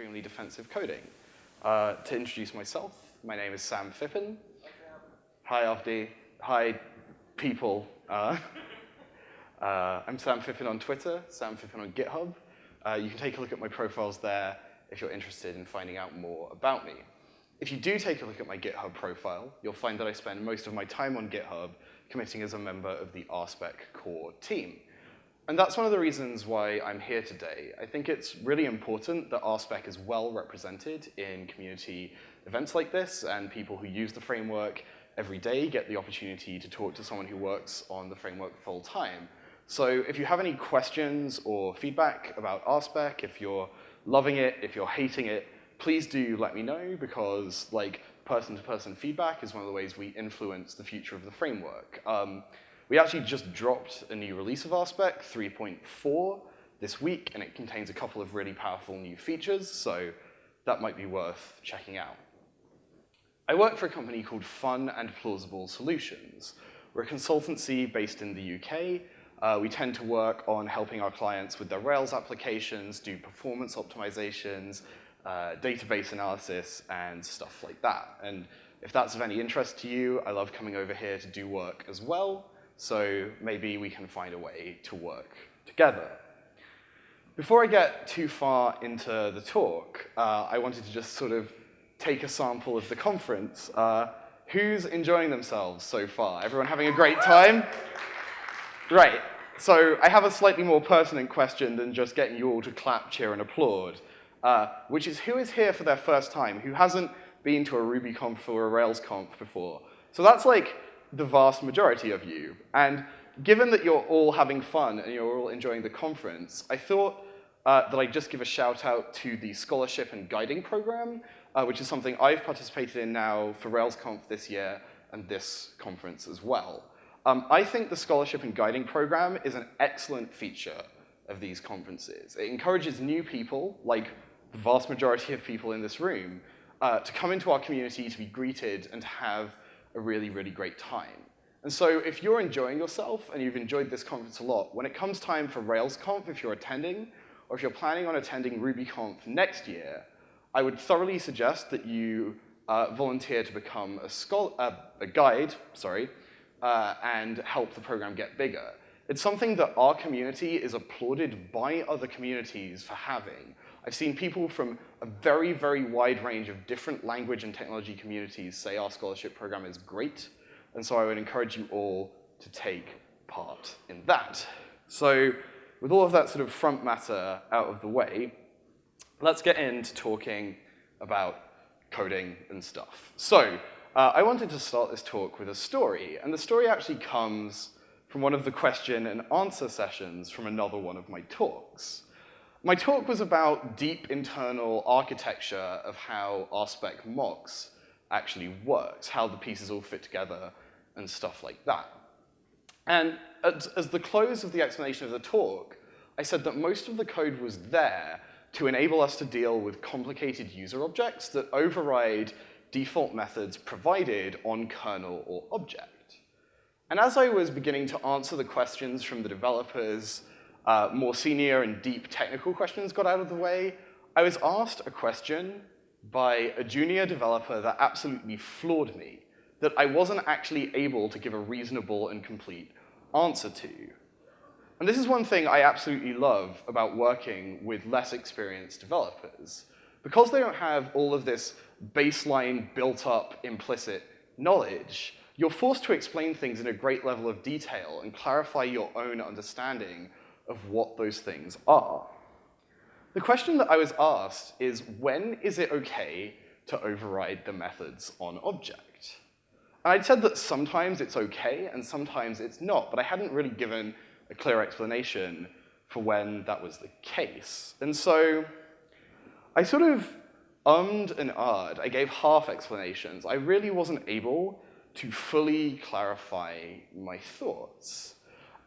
Extremely Defensive Coding. Uh, to introduce myself, my name is Sam Phippen. Hi, Avdi. Hi, people. Uh, uh, I'm Sam Phippen on Twitter, Sam Phippen on GitHub. Uh, you can take a look at my profiles there if you're interested in finding out more about me. If you do take a look at my GitHub profile, you'll find that I spend most of my time on GitHub committing as a member of the RSpec core team. And that's one of the reasons why I'm here today. I think it's really important that RSpec is well represented in community events like this, and people who use the framework every day get the opportunity to talk to someone who works on the framework full time. So if you have any questions or feedback about RSpec, if you're loving it, if you're hating it, please do let me know because like person-to-person -person feedback is one of the ways we influence the future of the framework. Um, we actually just dropped a new release of RSpec, 3.4, this week, and it contains a couple of really powerful new features, so that might be worth checking out. I work for a company called Fun and Plausible Solutions. We're a consultancy based in the UK. Uh, we tend to work on helping our clients with their Rails applications, do performance optimizations, uh, database analysis, and stuff like that. And if that's of any interest to you, I love coming over here to do work as well. So maybe we can find a way to work together. Before I get too far into the talk, uh, I wanted to just sort of take a sample of the conference. Uh, who's enjoying themselves so far? Everyone having a great time? Right. So I have a slightly more pertinent question than just getting you all to clap, cheer, and applaud, uh, which is who is here for their first time? Who hasn't been to a RubyConf or a RailsConf before? So that's like the vast majority of you. And given that you're all having fun and you're all enjoying the conference, I thought uh, that I'd just give a shout out to the scholarship and guiding program, uh, which is something I've participated in now for RailsConf this year and this conference as well. Um, I think the scholarship and guiding program is an excellent feature of these conferences. It encourages new people, like the vast majority of people in this room, uh, to come into our community to be greeted and to have a really, really great time. And so if you're enjoying yourself and you've enjoyed this conference a lot, when it comes time for RailsConf, if you're attending, or if you're planning on attending RubyConf next year, I would thoroughly suggest that you uh, volunteer to become a, uh, a guide, sorry, uh, and help the program get bigger. It's something that our community is applauded by other communities for having. I've seen people from a very, very wide range of different language and technology communities say our scholarship program is great, and so I would encourage you all to take part in that. So with all of that sort of front matter out of the way, let's get into talking about coding and stuff. So uh, I wanted to start this talk with a story, and the story actually comes from one of the question and answer sessions from another one of my talks. My talk was about deep internal architecture of how RSpec mocks actually works, how the pieces all fit together and stuff like that. And as, as the close of the explanation of the talk, I said that most of the code was there to enable us to deal with complicated user objects that override default methods provided on kernel or object. And as I was beginning to answer the questions from the developers uh, more senior and deep technical questions got out of the way, I was asked a question by a junior developer that absolutely floored me, that I wasn't actually able to give a reasonable and complete answer to. And this is one thing I absolutely love about working with less experienced developers. Because they don't have all of this baseline built-up implicit knowledge, you're forced to explain things in a great level of detail and clarify your own understanding of what those things are. The question that I was asked is, when is it okay to override the methods on object? And I'd said that sometimes it's okay and sometimes it's not, but I hadn't really given a clear explanation for when that was the case. And so I sort of ummed and ahed. I gave half explanations. I really wasn't able to fully clarify my thoughts.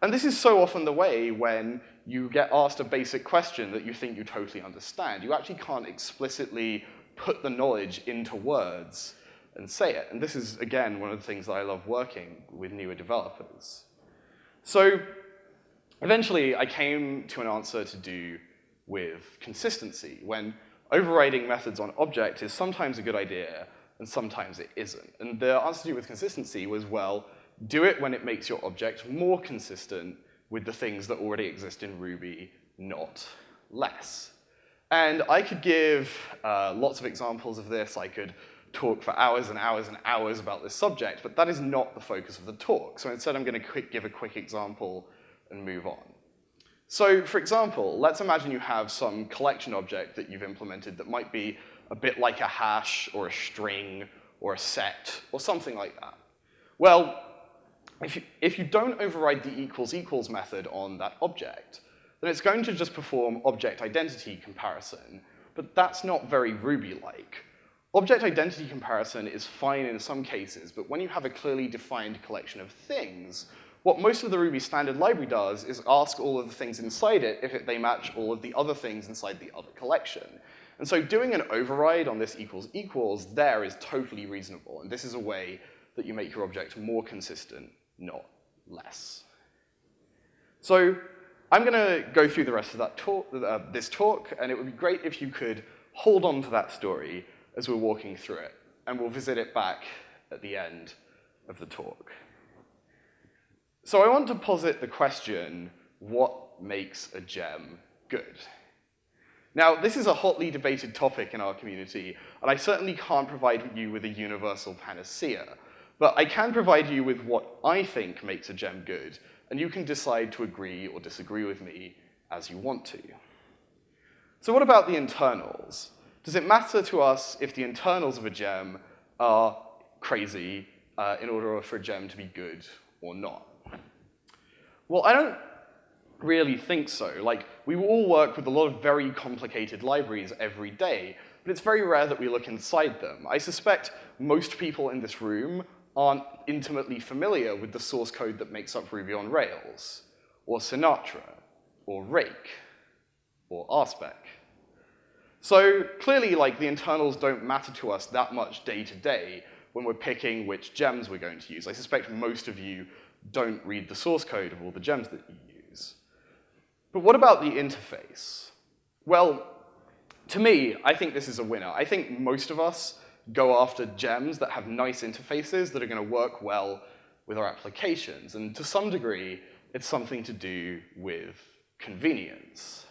And this is so often the way when you get asked a basic question that you think you totally understand. You actually can't explicitly put the knowledge into words and say it. And this is, again, one of the things that I love working with newer developers. So eventually, I came to an answer to do with consistency when overriding methods on object is sometimes a good idea, and sometimes it isn't. And the answer to do with consistency was, well, do it when it makes your object more consistent with the things that already exist in Ruby, not less. And I could give uh, lots of examples of this. I could talk for hours and hours and hours about this subject, but that is not the focus of the talk. So instead, I'm going to give a quick example and move on. So for example, let's imagine you have some collection object that you've implemented that might be a bit like a hash or a string or a set or something like that. Well, if you, if you don't override the equals equals method on that object, then it's going to just perform object identity comparison, but that's not very Ruby-like. Object identity comparison is fine in some cases, but when you have a clearly defined collection of things, what most of the Ruby standard library does is ask all of the things inside it if it, they match all of the other things inside the other collection. And so doing an override on this equals equals there is totally reasonable, and this is a way that you make your object more consistent, not less. So I'm going to go through the rest of that talk, uh, this talk, and it would be great if you could hold on to that story as we're walking through it, and we'll visit it back at the end of the talk. So I want to posit the question, what makes a gem good? Now, this is a hotly debated topic in our community, and I certainly can't provide you with a universal panacea, but I can provide you with what I think makes a gem good, and you can decide to agree or disagree with me as you want to. So what about the internals? Does it matter to us if the internals of a gem are crazy uh, in order for a gem to be good or not? Well, I don't really think so. Like, we all work with a lot of very complicated libraries every day, but it's very rare that we look inside them. I suspect most people in this room aren't intimately familiar with the source code that makes up Ruby on Rails, or Sinatra, or Rake, or RSpec. So clearly, like, the internals don't matter to us that much day to day when we're picking which gems we're going to use. I suspect most of you don't read the source code of all the gems that you use. But what about the interface? Well, to me, I think this is a winner. I think most of us go after gems that have nice interfaces that are going to work well with our applications. And to some degree, it's something to do with convenience.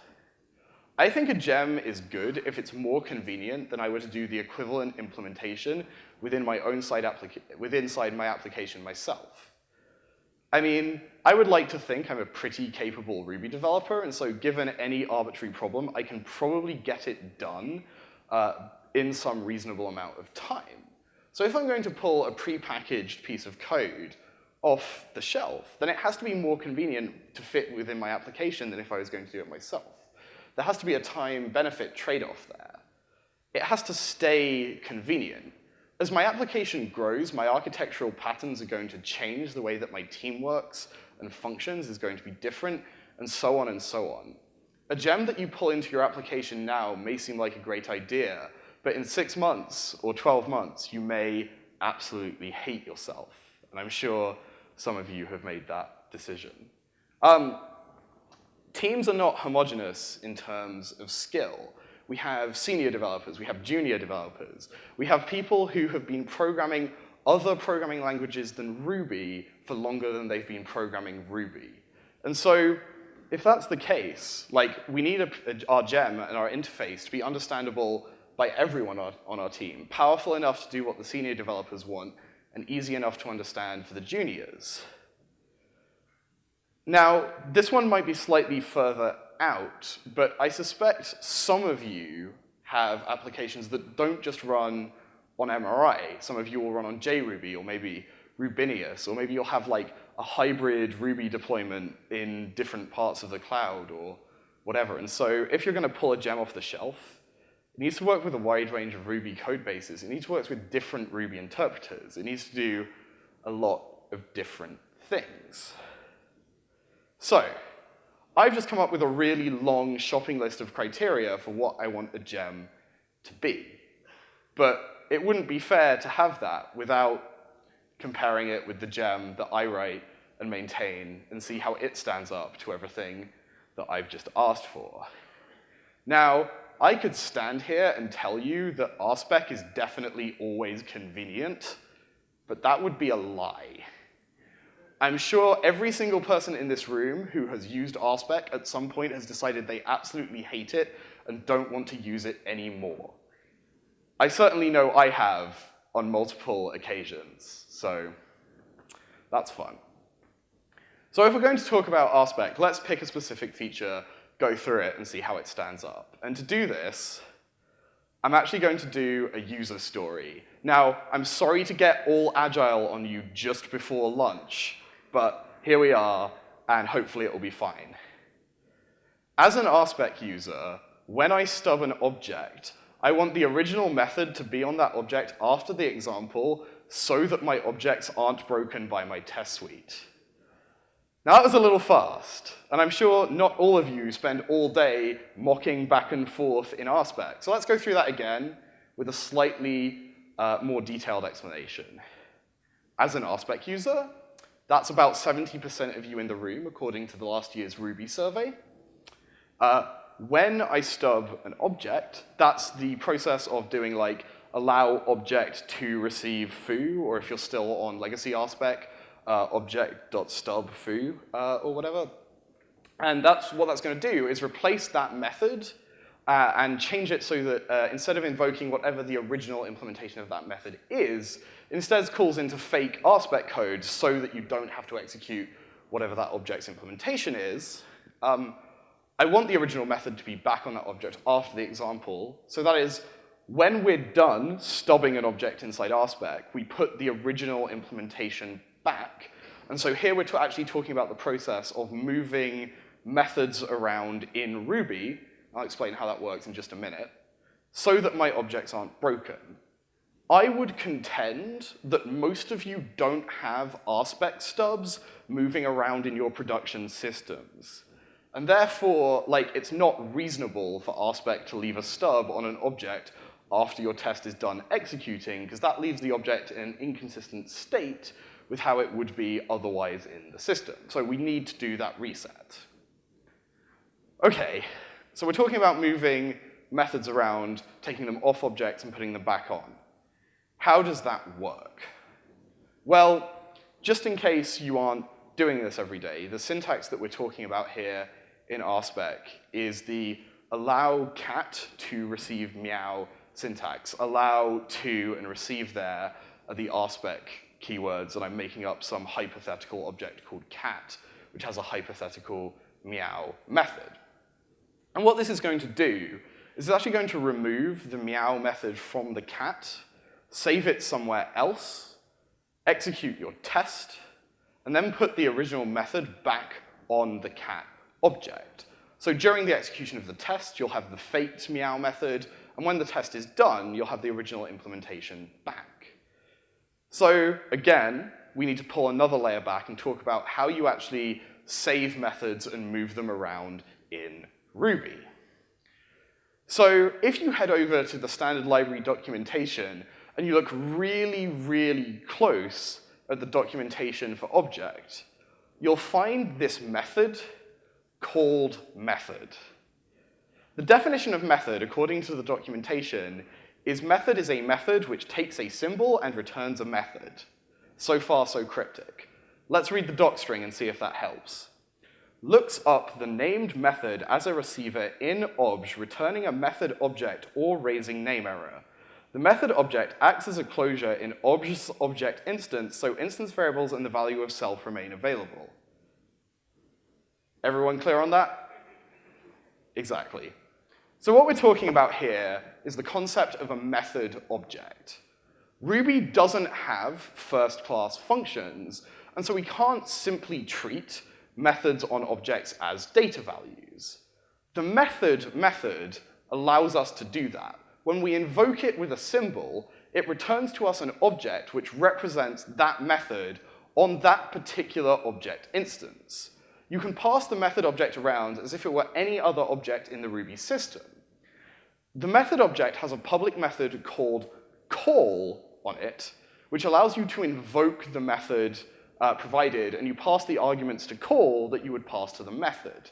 I think a gem is good if it's more convenient than I were to do the equivalent implementation within my own side within inside my application myself. I mean, I would like to think I'm a pretty capable Ruby developer, and so given any arbitrary problem, I can probably get it done uh, in some reasonable amount of time. So if I'm going to pull a prepackaged piece of code off the shelf, then it has to be more convenient to fit within my application than if I was going to do it myself there has to be a time-benefit trade-off there. It has to stay convenient. As my application grows, my architectural patterns are going to change, the way that my team works and functions is going to be different, and so on and so on. A gem that you pull into your application now may seem like a great idea, but in six months or 12 months, you may absolutely hate yourself. And I'm sure some of you have made that decision. Um, teams are not homogenous in terms of skill. We have senior developers, we have junior developers, we have people who have been programming other programming languages than Ruby for longer than they've been programming Ruby. And so if that's the case, like we need a, a, our gem and our interface to be understandable by everyone on, our team, powerful enough to do what the senior developers want, and easy enough to understand for the juniors. Now, this one might be slightly further out, but I suspect some of you have applications that don't just run on MRI. Some of you will run on JRuby or maybe Rubinius, or maybe you'll have like a hybrid Ruby deployment in different parts of the cloud or whatever. And so if you're going to pull a gem off the shelf, it needs to work with a wide range of Ruby code bases. It needs to work with different Ruby interpreters. It needs to do a lot of different things. So, I've just come up with a really long shopping list of criteria for what I want a gem to be. But it wouldn't be fair to have that without comparing it with the gem that I write and maintain and see how it stands up to everything that I've just asked for. Now, I could stand here and tell you that RSpec is definitely always convenient, but that would be a lie. I'm sure every single person in this room who has used RSpec at some point has decided they absolutely hate it and don't want to use it anymore. I certainly know I have on multiple occasions, so that's fun. So if we're going to talk about RSpec, let's pick a specific feature, go through it, and see how it stands up. And to do this, I'm actually going to do a user story. Now, I'm sorry to get all agile on you just before lunch, but here we are, and hopefully it will be fine. As an RSpec user, when I stub an object, I want the original method to be on that object after the example so that my objects aren't broken by my test suite. Now that was a little fast, and I'm sure not all of you spend all day mocking back and forth in RSpec. So let's go through that again with a slightly uh, more detailed explanation. As an RSpec user, that's about 70% of you in the room, according to the last year's Ruby survey. Uh, when I stub an object, that's the process of doing like allow object to receive foo, or if you're still on legacy RSpec, uh, object.stub foo uh, or whatever. And that's what that's going to do is replace that method uh, and change it so that uh, instead of invoking whatever the original implementation of that method is, instead calls into fake RSpec code so that you don't have to execute whatever that object's implementation is. Um, I want the original method to be back on that object after the example. So that is, when we're done stubbing an object inside RSpec, we put the original implementation back. And so here we're actually talking about the process of moving methods around in Ruby. I'll explain how that works in just a minute, so that my objects aren't broken. I would contend that most of you don't have RSpec stubs moving around in your production systems. And therefore, like, it's not reasonable for RSpec to leave a stub on an object after your test is done executing, because that leaves the object in an inconsistent state with how it would be otherwise in the system. So we need to do that reset. Okay, so we're talking about moving methods around, taking them off objects and putting them back on. How does that work? Well, just in case you aren't doing this every day, the syntax that we're talking about here in RSpec is the allow cat to receive meow syntax. Allow to and receive there are the RSpec keywords, and I'm making up some hypothetical object called cat, which has a hypothetical meow method. And what this is going to do is it's actually going to remove the meow method from the cat, save it somewhere else, execute your test, and then put the original method back on the cat object. So during the execution of the test, you'll have the faked meow method, and when the test is done, you'll have the original implementation back. So again, we need to pull another layer back and talk about how you actually save methods and move them around in Ruby. So if you head over to the standard library documentation and you look really, really close at the documentation for object, you'll find this method called method. The definition of method, according to the documentation, is method is a method which takes a symbol and returns a method. So far, so cryptic. Let's read the doc string and see if that helps. Looks up the named method as a receiver in obj, returning a method object or raising name error. The method object acts as a closure in obj's object instance, so instance variables and the value of self remain available. Everyone clear on that? Exactly. So what we're talking about here is the concept of a method object. Ruby doesn't have first-class functions, and so we can't simply treat methods on objects as data values. The method method allows us to do that. When we invoke it with a symbol, it returns to us an object which represents that method on that particular object instance. You can pass the method object around as if it were any other object in the Ruby system. The method object has a public method called call on it, which allows you to invoke the method uh, provided, and you pass the arguments to call that you would pass to the method.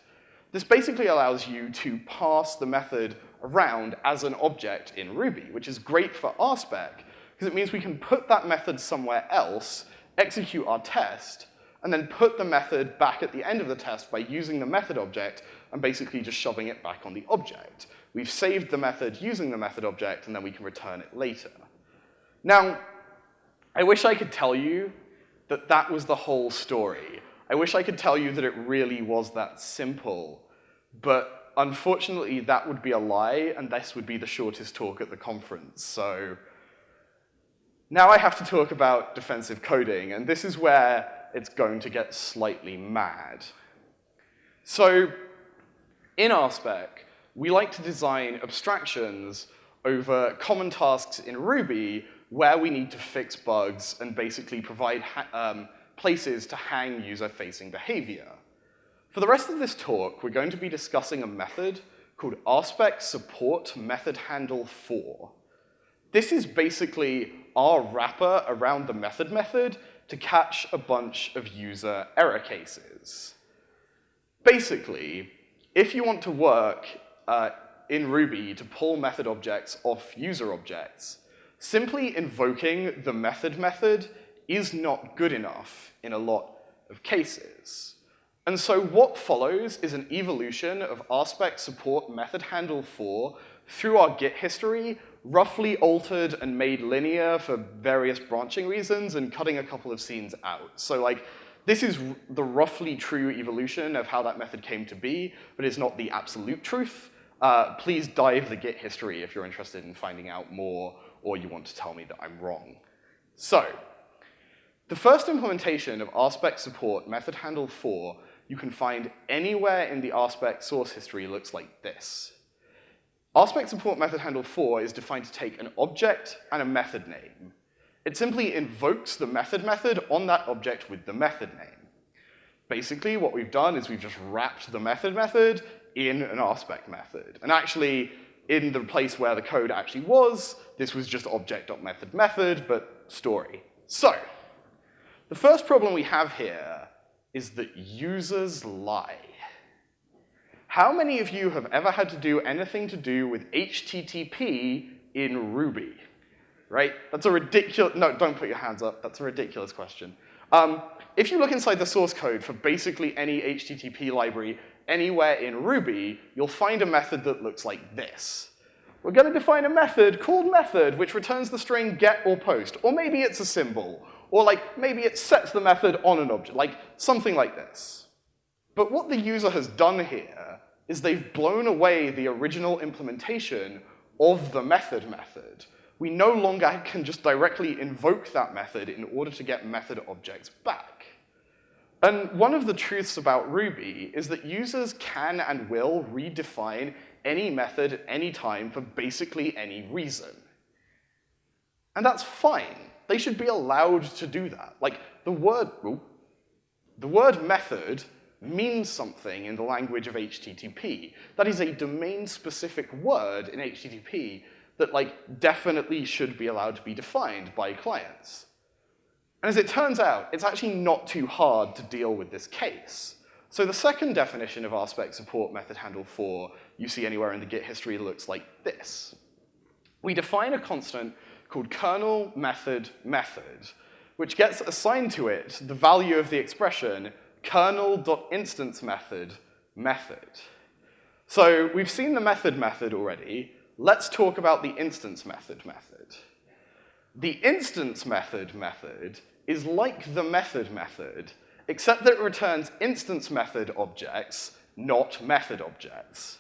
This basically allows you to pass the method around as an object in Ruby, which is great for RSpec, because it means we can put that method somewhere else, execute our test, and then put the method back at the end of the test by using the method object and basically just shoving it back on the object. We've saved the method using the method object, and then we can return it later. Now, I wish I could tell you that that was the whole story. I wish I could tell you that it really was that simple, but unfortunately that would be a lie, and this would be the shortest talk at the conference, so now I have to talk about defensive coding, and this is where it's going to get slightly mad. So in RSpec, we like to design abstractions over common tasks in Ruby where we need to fix bugs and basically provide um, places to hang user-facing behavior. For the rest of this talk, we're going to be discussing a method called RSpec support method handle for. This is basically our wrapper around the method method to catch a bunch of user error cases. Basically, if you want to work uh, in Ruby to pull method objects off user objects, Simply invoking the method method is not good enough in a lot of cases. And so what follows is an evolution of RSpec support method handle for through our Git history, roughly altered and made linear for various branching reasons and cutting a couple of scenes out. So like, this is the roughly true evolution of how that method came to be, but it's not the absolute truth. Uh, please dive the Git history if you're interested in finding out more or you want to tell me that I'm wrong. So, the first implementation of RSpec support method handle for you can find anywhere in the RSpec source history looks like this. RSpec support method handle for is defined to take an object and a method name. It simply invokes the method method on that object with the method name. Basically, what we've done is we've just wrapped the method method in an RSpec method. And actually, in the place where the code actually was, this was just object.method method, but story. So, the first problem we have here is that users lie. How many of you have ever had to do anything to do with HTTP in Ruby? Right? That's a ridiculous, no, don't put your hands up. That's a ridiculous question. Um, if you look inside the source code for basically any HTTP library, anywhere in Ruby, you'll find a method that looks like this. We're going to define a method called method, which returns the string get or post. Or maybe it's a symbol. Or like, maybe it sets the method on an object, like something like this. But what the user has done here is they've blown away the original implementation of the method method. We no longer can just directly invoke that method in order to get method objects back. And one of the truths about Ruby is that users can and will redefine any method at any time for basically any reason. And that's fine. They should be allowed to do that. Like, the word, the word method means something in the language of HTTP. That is a domain-specific word in HTTP that, like, definitely should be allowed to be defined by clients. And as it turns out, it's actually not too hard to deal with this case. So the second definition of RSpec support method handle for you see anywhere in the Git history looks like this. We define a constant called kernel method method, which gets assigned to it the value of the expression kernel.instance method method. So we've seen the method method already. Let's talk about the instance method method. The instance method method is like the method method, except that it returns instance method objects, not method objects.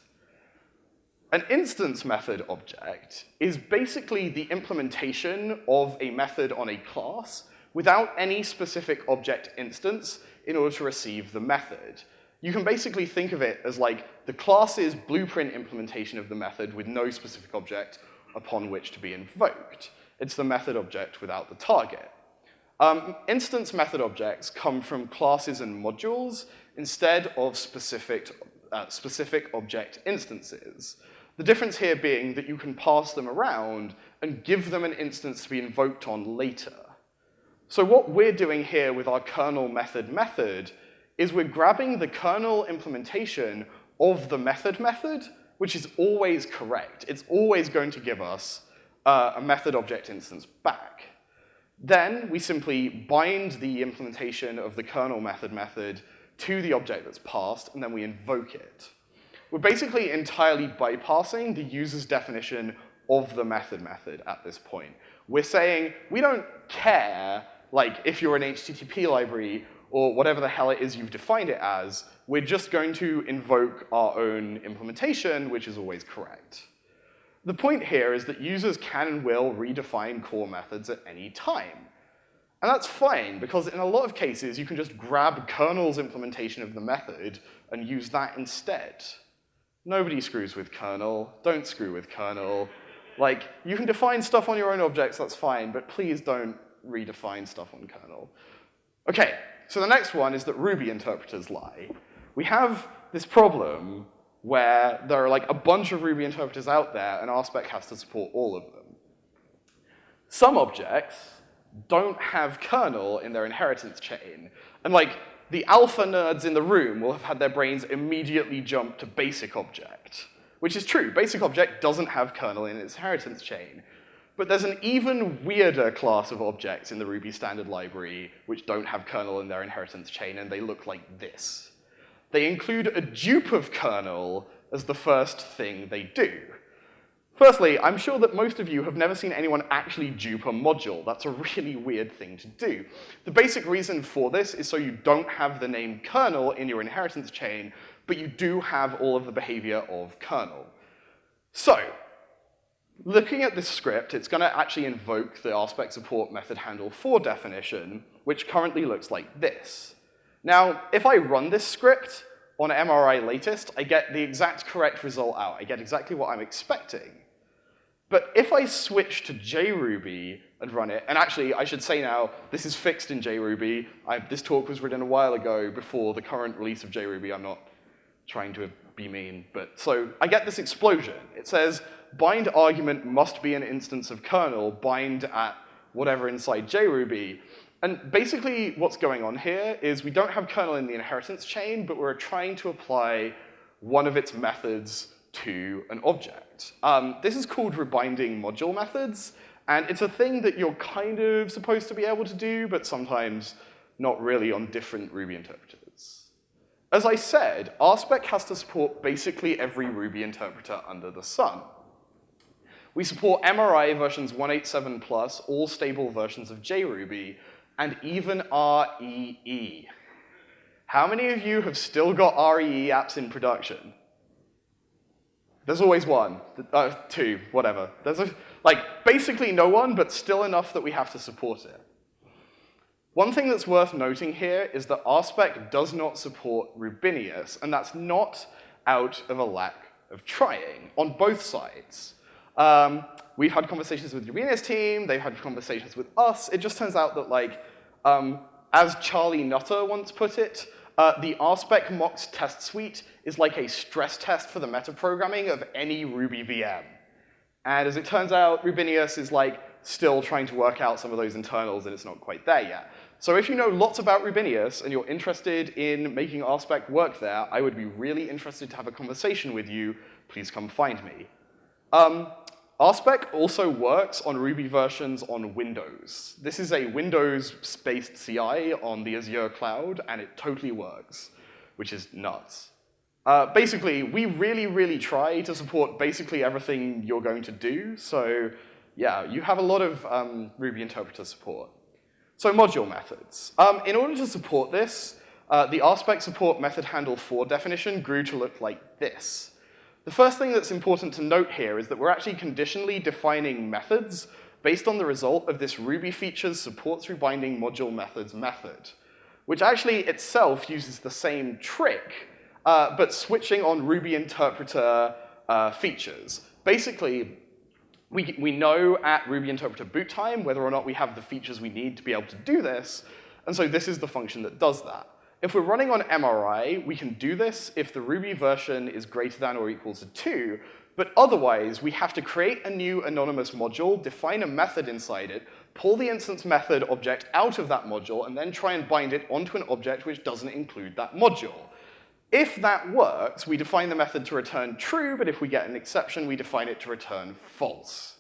An instance method object is basically the implementation of a method on a class without any specific object instance in order to receive the method. You can basically think of it as like the class's blueprint implementation of the method with no specific object upon which to be invoked. It's the method object without the target. Um, instance method objects come from classes and modules instead of specific, uh, specific object instances. The difference here being that you can pass them around and give them an instance to be invoked on later. So what we're doing here with our kernel method method is we're grabbing the kernel implementation of the method method which is always correct. It's always going to give us uh, a method object instance back. Then we simply bind the implementation of the kernel method method to the object that's passed, and then we invoke it. We're basically entirely bypassing the user's definition of the method method at this point. We're saying we don't care, like, if you're an HTTP library or whatever the hell it is you've defined it as, we're just going to invoke our own implementation, which is always correct. The point here is that users can and will redefine core methods at any time. And that's fine, because in a lot of cases, you can just grab kernel's implementation of the method and use that instead. Nobody screws with kernel. Don't screw with kernel. Like, you can define stuff on your own objects, that's fine, but please don't redefine stuff on kernel. Okay, so the next one is that Ruby interpreters lie. We have this problem where there are like a bunch of Ruby interpreters out there, and RSpec has to support all of them. Some objects don't have kernel in their inheritance chain, and like the alpha nerds in the room will have had their brains immediately jump to basic object, which is true. Basic object doesn't have kernel in its inheritance chain. But there's an even weirder class of objects in the Ruby standard library which don't have kernel in their inheritance chain, and they look like this they include a dupe of kernel as the first thing they do. Firstly, I'm sure that most of you have never seen anyone actually dupe a module. That's a really weird thing to do. The basic reason for this is so you don't have the name kernel in your inheritance chain, but you do have all of the behavior of kernel. So, looking at this script, it's going to actually invoke the RSpec support method handle for definition, which currently looks like this. Now, if I run this script on MRI latest, I get the exact correct result out. I get exactly what I'm expecting. But if I switch to JRuby and run it, and actually, I should say now, this is fixed in JRuby. I, this talk was written a while ago before the current release of JRuby. I'm not trying to be mean, but so I get this explosion. It says, bind argument must be an instance of kernel, bind at whatever inside JRuby. And basically what's going on here is we don't have kernel in the inheritance chain, but we're trying to apply one of its methods to an object. Um, this is called rebinding module methods, and it's a thing that you're kind of supposed to be able to do, but sometimes not really on different Ruby interpreters. As I said, RSpec has to support basically every Ruby interpreter under the sun. We support MRI versions 187 plus, all stable versions of JRuby, and even REE. How many of you have still got REE apps in production? There's always one, uh, two, whatever. There's a, like basically no one, but still enough that we have to support it. One thing that's worth noting here is that RSpec does not support Rubinius, and that's not out of a lack of trying on both sides. Um, we've had conversations with Rubinius team, they've had conversations with us. It just turns out that like um, as Charlie Nutter once put it, uh, the RSpec mocks test suite is like a stress test for the metaprogramming of any Ruby VM. And as it turns out, Rubinius is like still trying to work out some of those internals and it's not quite there yet. So if you know lots about Rubinius and you're interested in making RSpec work there, I would be really interested to have a conversation with you. Please come find me. Um, RSpec also works on Ruby versions on Windows. This is a Windows-based CI on the Azure cloud, and it totally works, which is nuts. Uh, basically, we really, really try to support basically everything you're going to do, so yeah, you have a lot of um, Ruby interpreter support. So module methods. Um, in order to support this, uh, the RSpec support method handle for definition grew to look like this. The first thing that's important to note here is that we're actually conditionally defining methods based on the result of this Ruby features supports rebinding module methods method, which actually itself uses the same trick, uh, but switching on Ruby interpreter uh, features. Basically, we, we know at Ruby interpreter boot time whether or not we have the features we need to be able to do this, and so this is the function that does that. If we're running on MRI, we can do this if the Ruby version is greater than or equals to 2, but otherwise, we have to create a new anonymous module, define a method inside it, pull the instance method object out of that module, and then try and bind it onto an object which doesn't include that module. If that works, we define the method to return true, but if we get an exception, we define it to return false.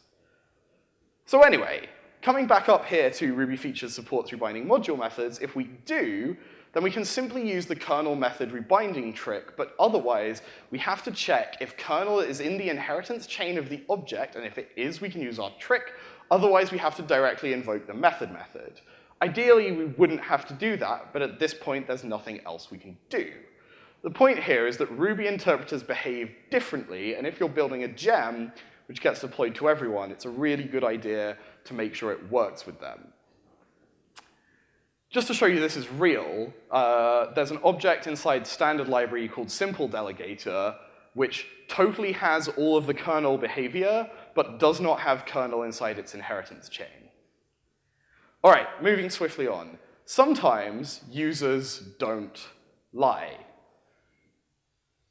So anyway, coming back up here to Ruby features support through binding module methods, if we do, then we can simply use the kernel method rebinding trick, but otherwise, we have to check if kernel is in the inheritance chain of the object, and if it is, we can use our trick. Otherwise, we have to directly invoke the method method. Ideally, we wouldn't have to do that, but at this point, there's nothing else we can do. The point here is that Ruby interpreters behave differently, and if you're building a gem, which gets deployed to everyone, it's a really good idea to make sure it works with them. Just to show you this is real, uh, there's an object inside standard library called simple delegator, which totally has all of the kernel behavior, but does not have kernel inside its inheritance chain. All right, moving swiftly on. Sometimes users don't lie.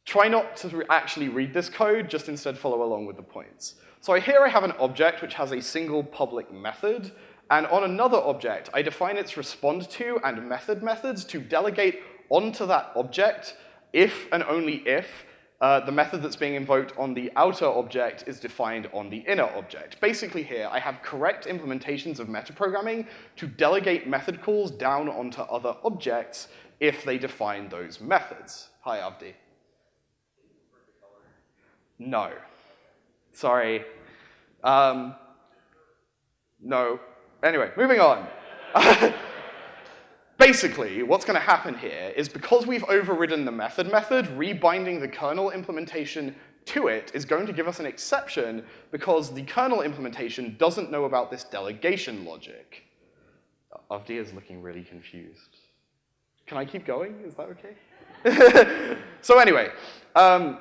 Try not to actually read this code, just instead follow along with the points. So here I have an object which has a single public method, and on another object, I define its respond to and method methods to delegate onto that object if and only if uh, the method that's being invoked on the outer object is defined on the inner object. Basically here, I have correct implementations of metaprogramming to delegate method calls down onto other objects if they define those methods. Hi, Avdi. No. Sorry. Um, no. Anyway, moving on. Basically, what's going to happen here is because we've overridden the method method, rebinding the kernel implementation to it is going to give us an exception because the kernel implementation doesn't know about this delegation logic. Avdi is looking really confused. Can I keep going? Is that okay? so anyway, um,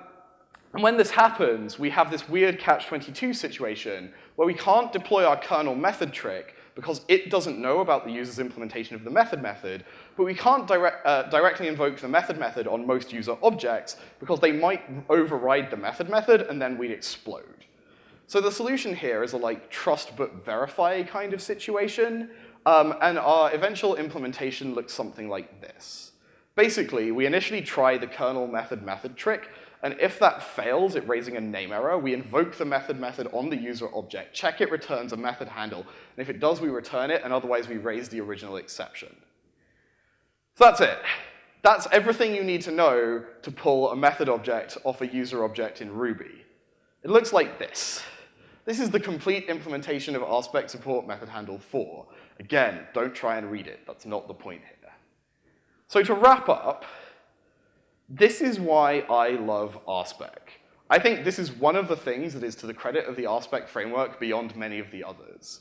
and when this happens, we have this weird catch-22 situation where we can't deploy our kernel method trick because it doesn't know about the user's implementation of the method method, but we can't direct, uh, directly invoke the method method on most user objects because they might override the method method and then we'd explode. So the solution here is a like trust but verify kind of situation, um, and our eventual implementation looks something like this. Basically, we initially try the kernel method method trick, and if that fails at raising a name error, we invoke the method method on the user object, check it returns a method handle, and if it does, we return it, and otherwise we raise the original exception. So that's it. That's everything you need to know to pull a method object off a user object in Ruby. It looks like this. This is the complete implementation of RSpec support method handle for. Again, don't try and read it. That's not the point here. So to wrap up, this is why I love RSpec. I think this is one of the things that is to the credit of the RSpec framework beyond many of the others.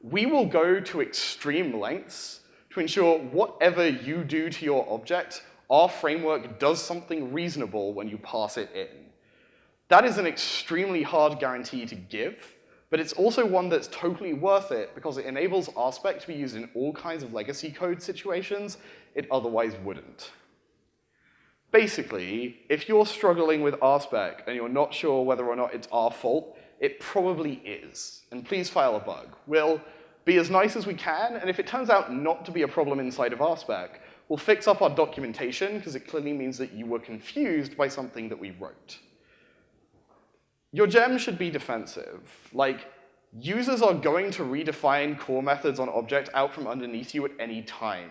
We will go to extreme lengths to ensure whatever you do to your object, our framework does something reasonable when you pass it in. That is an extremely hard guarantee to give, but it's also one that's totally worth it because it enables RSpec to be used in all kinds of legacy code situations it otherwise wouldn't. Basically, if you're struggling with RSpec and you're not sure whether or not it's our fault, it probably is. And please file a bug. We'll be as nice as we can, and if it turns out not to be a problem inside of RSpec, we'll fix up our documentation because it clearly means that you were confused by something that we wrote. Your gem should be defensive. Like, users are going to redefine core methods on object out from underneath you at any time.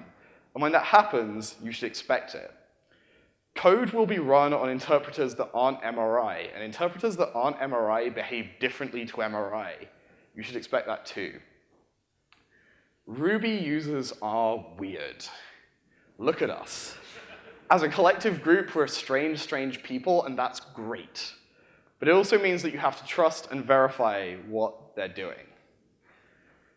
And when that happens, you should expect it. Code will be run on interpreters that aren't MRI, and interpreters that aren't MRI behave differently to MRI. You should expect that too. Ruby users are weird. Look at us. As a collective group, we're strange, strange people, and that's great. But it also means that you have to trust and verify what they're doing.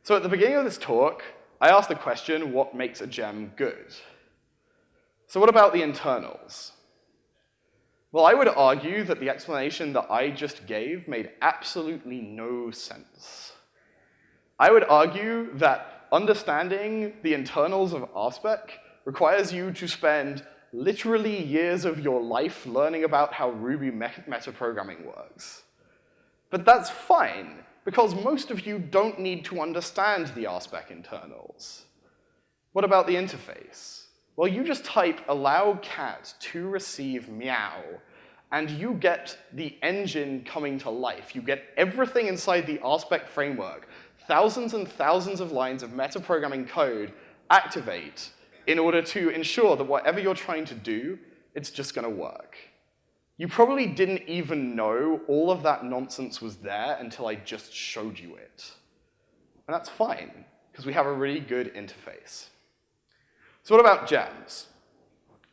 So at the beginning of this talk, I asked the question, what makes a gem good? So what about the internals? Well, I would argue that the explanation that I just gave made absolutely no sense. I would argue that understanding the internals of RSpec requires you to spend literally years of your life learning about how Ruby metaprogramming works. But that's fine, because most of you don't need to understand the RSpec internals. What about the interface? Well, you just type allow cat to receive meow, and you get the engine coming to life. You get everything inside the RSpec framework, thousands and thousands of lines of metaprogramming code activate in order to ensure that whatever you're trying to do, it's just gonna work. You probably didn't even know all of that nonsense was there until I just showed you it. And that's fine, because we have a really good interface. So what about gems?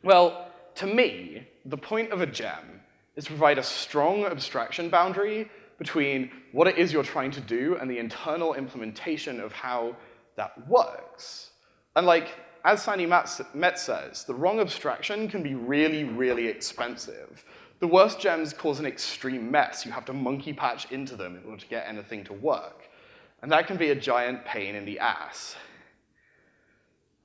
Well, to me, the point of a gem is to provide a strong abstraction boundary between what it is you're trying to do and the internal implementation of how that works. And like, as Sandi Metz says, the wrong abstraction can be really, really expensive. The worst gems cause an extreme mess. You have to monkey patch into them in order to get anything to work. And that can be a giant pain in the ass.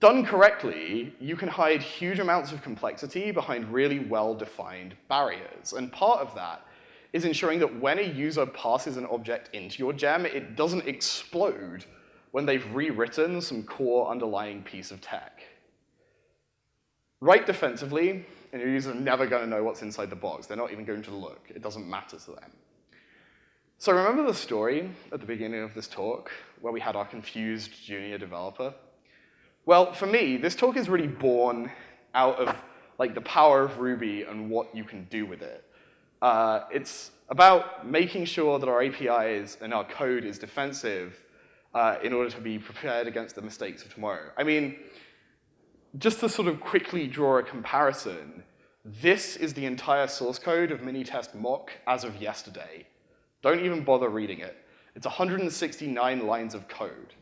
Done correctly, you can hide huge amounts of complexity behind really well-defined barriers. And part of that is ensuring that when a user passes an object into your gem, it doesn't explode when they've rewritten some core underlying piece of tech. Write defensively, and your users are never going to know what's inside the box. They're not even going to look. It doesn't matter to them. So remember the story at the beginning of this talk where we had our confused junior developer? Well, for me, this talk is really born out of like the power of Ruby and what you can do with it. Uh, it's about making sure that our APIs and our code is defensive uh, in order to be prepared against the mistakes of tomorrow. I mean, just to sort of quickly draw a comparison, this is the entire source code of Minitest mock as of yesterday. Don't even bother reading it. It's 169 lines of code.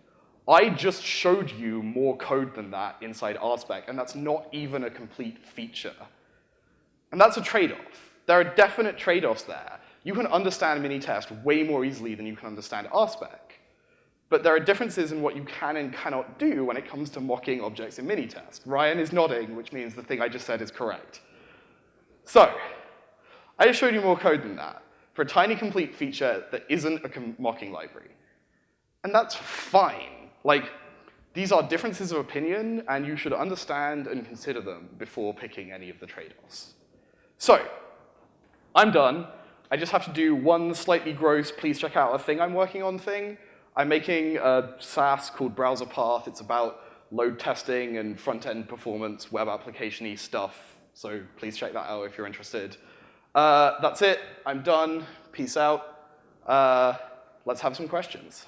I just showed you more code than that inside RSpec, and that's not even a complete feature. And that's a trade-off. There are definite trade-offs there. You can understand Minitest way more easily than you can understand RSpec. But there are differences in what you can and cannot do when it comes to mocking objects in Minitest. Ryan is nodding, which means the thing I just said is correct. So, I just showed you more code than that for a tiny complete feature that isn't a mocking library. And that's fine. Like, these are differences of opinion, and you should understand and consider them before picking any of the trade-offs. So, I'm done. I just have to do one slightly gross, please check out a thing I'm working on thing. I'm making a SaaS called Browser Path. It's about load testing and front-end performance, web application-y stuff. So please check that out if you're interested. Uh, that's it. I'm done. Peace out. Uh, let's have some questions.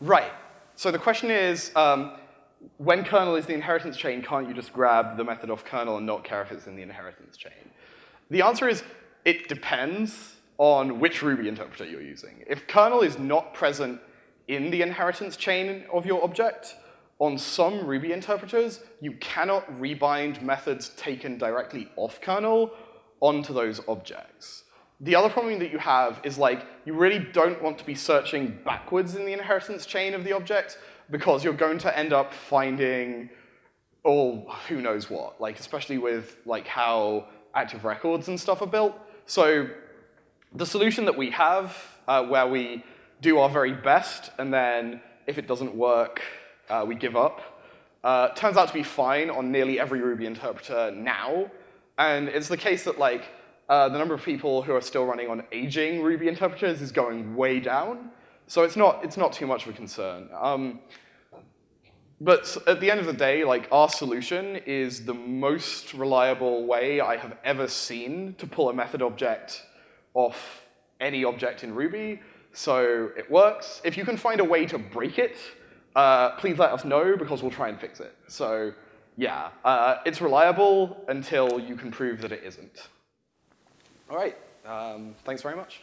Right. So the question is, um, when kernel is the inheritance chain, can't you just grab the method off kernel and not care if it's in the inheritance chain? The answer is, it depends on which Ruby interpreter you're using. If kernel is not present in the inheritance chain of your object, on some Ruby interpreters, you cannot rebind methods taken directly off kernel onto those objects. The other problem that you have is like, you really don't want to be searching backwards in the inheritance chain of the object because you're going to end up finding all who knows what, like especially with like how active records and stuff are built. So the solution that we have uh, where we do our very best and then if it doesn't work, uh, we give up, uh, turns out to be fine on nearly every Ruby interpreter now. And it's the case that like uh, the number of people who are still running on aging Ruby interpreters is going way down. So it's not, it's not too much of a concern. Um, but at the end of the day, like our solution is the most reliable way I have ever seen to pull a method object off any object in Ruby. So it works. If you can find a way to break it, uh, please let us know because we'll try and fix it. So yeah, uh, it's reliable until you can prove that it isn't. All right, um, thanks very much.